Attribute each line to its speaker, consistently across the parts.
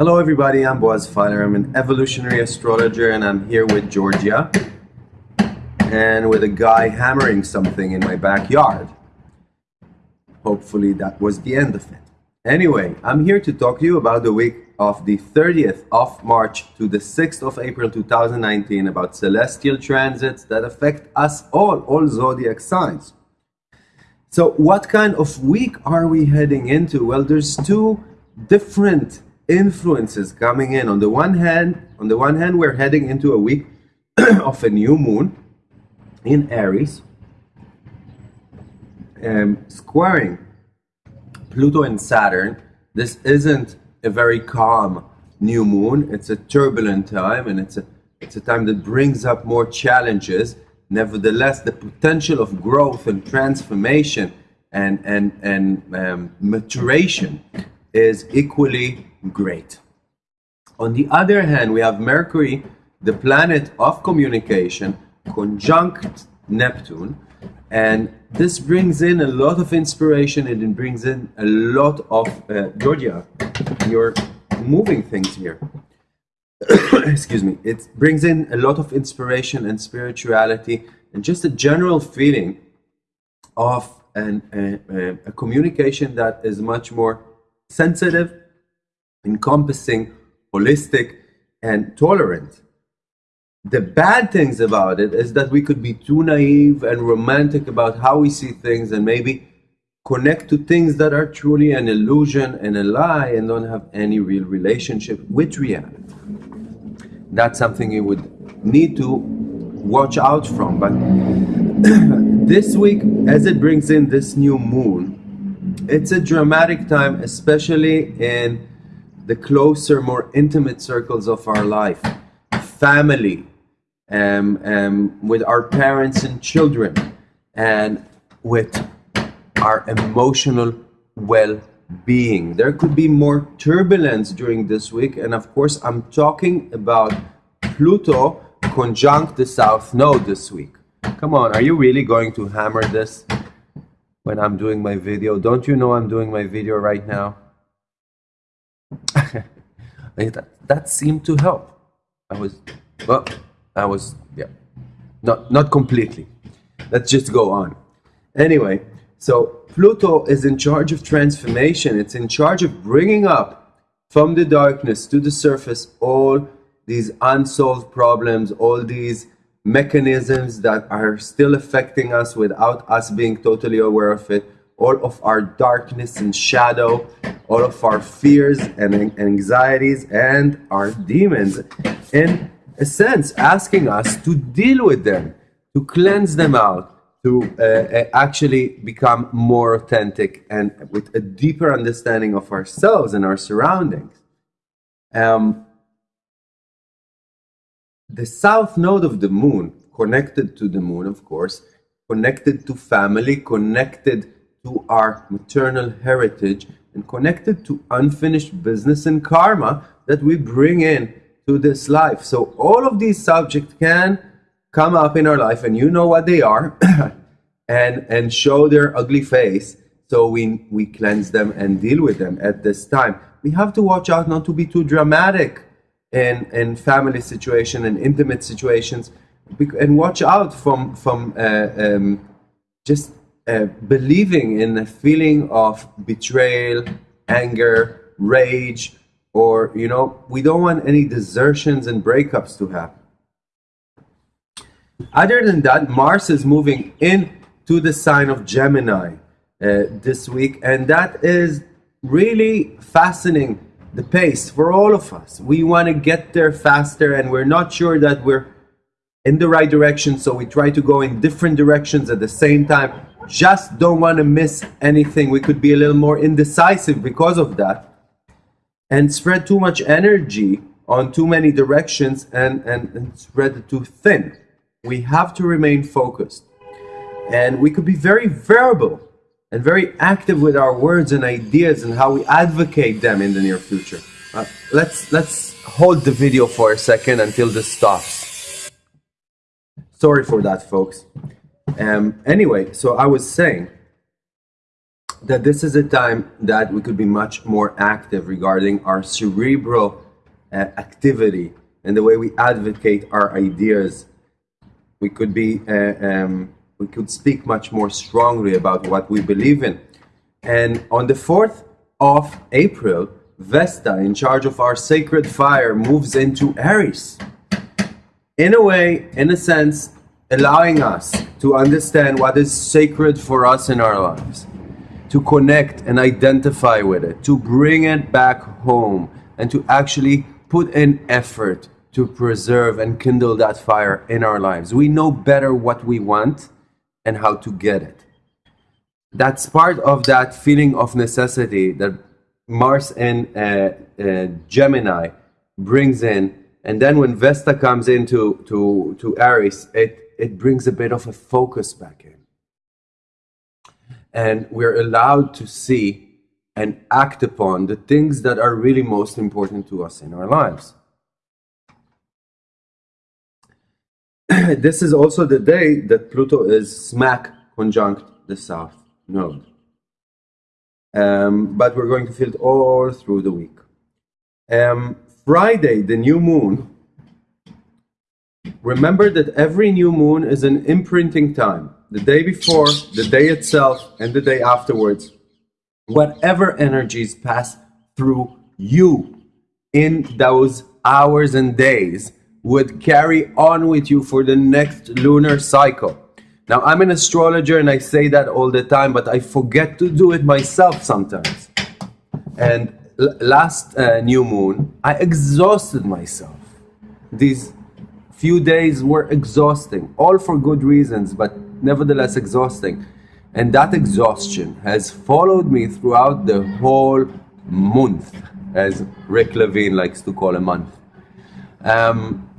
Speaker 1: Hello everybody, I'm Boaz Fyler. I'm an evolutionary astrologer and I'm here with Georgia and with a guy hammering something in my backyard. Hopefully that was the end of it. Anyway, I'm here to talk to you about the week of the 30th of March to the 6th of April 2019 about celestial transits that affect us all, all zodiac signs. So what kind of week are we heading into? Well, there's two different influences coming in. On the one hand, on the one hand, we're heading into a week of a new moon in Aries, um, squaring Pluto and Saturn. This isn't a very calm new moon. It's a turbulent time, and it's a it's a time that brings up more challenges. Nevertheless, the potential of growth and transformation and and and um, maturation is equally great. On the other hand, we have Mercury, the planet of communication, conjunct Neptune, and this brings in a lot of inspiration and it brings in a lot of uh, Georgia. You're moving things here. Excuse me. It brings in a lot of inspiration and spirituality and just a general feeling of an, a, a communication that is much more sensitive, encompassing, holistic, and tolerant. The bad things about it is that we could be too naive and romantic about how we see things and maybe connect to things that are truly an illusion and a lie and don't have any real relationship with reality. That's something you would need to watch out from. But this week, as it brings in this new moon, it's a dramatic time, especially in the closer, more intimate circles of our life. Family, um, um, with our parents and children, and with our emotional well-being. There could be more turbulence during this week, and of course, I'm talking about Pluto conjunct the South Node this week. Come on, are you really going to hammer this when I'm doing my video? Don't you know I'm doing my video right now? that, that seemed to help. I was, well, I was, yeah, not, not completely. Let's just go on. Anyway, so Pluto is in charge of transformation. It's in charge of bringing up from the darkness to the surface all these unsolved problems, all these mechanisms that are still affecting us without us being totally aware of it, all of our darkness and shadow, all of our fears and anxieties and our demons. In a sense, asking us to deal with them, to cleanse them out, to uh, uh, actually become more authentic and with a deeper understanding of ourselves and our surroundings. Um, the south node of the moon, connected to the moon, of course, connected to family, connected to our maternal heritage, and connected to unfinished business and karma that we bring in to this life. So all of these subjects can come up in our life and you know what they are and and show their ugly face. So we we cleanse them and deal with them at this time. We have to watch out not to be too dramatic in in family situation and intimate situations and watch out from from uh, um, just uh, believing in a feeling of betrayal anger rage or you know we don't want any desertions and breakups to happen. Other than that, Mars is moving in to the sign of Gemini uh, this week, and that is really fascinating the pace for all of us. We want to get there faster, and we're not sure that we're in the right direction, so we try to go in different directions at the same time. Just don't want to miss anything. We could be a little more indecisive because of that and spread too much energy on too many directions and, and, and spread it too thin we have to remain focused. And we could be very verbal and very active with our words and ideas and how we advocate them in the near future. Uh, let's, let's hold the video for a second until this stops. Sorry for that, folks. Um, anyway, so I was saying that this is a time that we could be much more active regarding our cerebral uh, activity and the way we advocate our ideas. We could be, uh, um, we could speak much more strongly about what we believe in. And on the 4th of April, Vesta, in charge of our sacred fire, moves into Aries. In a way, in a sense, allowing us to understand what is sacred for us in our lives, to connect and identify with it, to bring it back home, and to actually put in effort to preserve and kindle that fire in our lives. We know better what we want and how to get it. That's part of that feeling of necessity that Mars and uh, uh, Gemini brings in. And then when Vesta comes into to, to Aries, it, it brings a bit of a focus back in. And we're allowed to see and act upon the things that are really most important to us in our lives. this is also the day that Pluto is smack conjunct the South Node. Um, but we're going to feel it all through the week. Um, Friday, the new moon. Remember that every new moon is an imprinting time. The day before, the day itself, and the day afterwards. Whatever energies pass through you in those hours and days would carry on with you for the next lunar cycle. Now, I'm an astrologer and I say that all the time, but I forget to do it myself sometimes. And last uh, new moon, I exhausted myself. These few days were exhausting, all for good reasons, but nevertheless exhausting. And that exhaustion has followed me throughout the whole month, as Rick Levine likes to call a month. Um,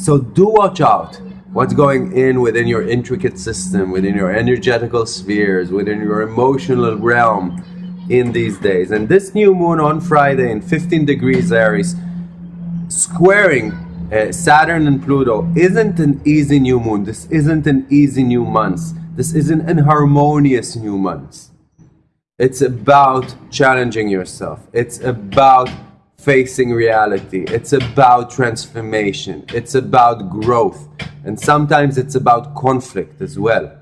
Speaker 1: so do watch out what's going in within your intricate system, within your energetical spheres, within your emotional realm in these days. And this new moon on Friday in 15 degrees Aries, squaring uh, Saturn and Pluto, isn't an easy new moon. This isn't an easy new month. This isn't an harmonious new month. It's about challenging yourself. It's about facing reality. It's about transformation. It's about growth. And sometimes it's about conflict as well.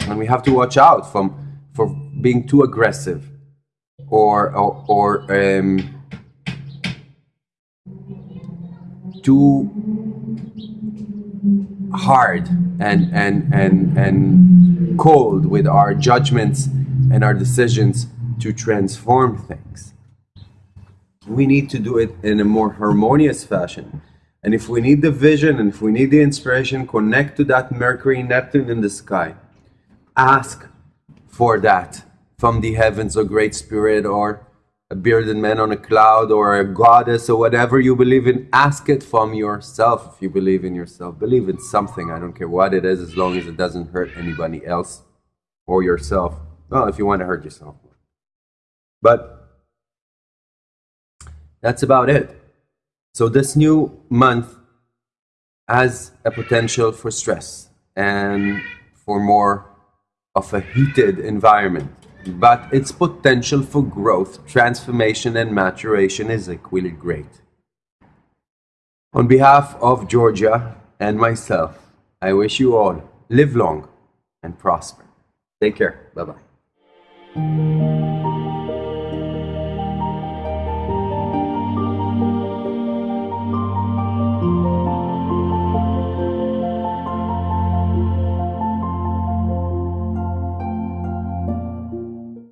Speaker 1: And we have to watch out from for being too aggressive or or, or um, too hard and and and and cold with our judgments and our decisions to transform things we need to do it in a more harmonious fashion. And if we need the vision and if we need the inspiration, connect to that Mercury, Neptune in the sky. Ask for that from the heavens, or Great Spirit, or a bearded man on a cloud, or a goddess, or whatever you believe in. Ask it from yourself if you believe in yourself. Believe in something. I don't care what it is, as long as it doesn't hurt anybody else or yourself. Well, if you want to hurt yourself. But that's about it. So this new month has a potential for stress and for more of a heated environment. But its potential for growth, transformation, and maturation is equally great. On behalf of Georgia and myself, I wish you all live long and prosper. Take care. Bye bye.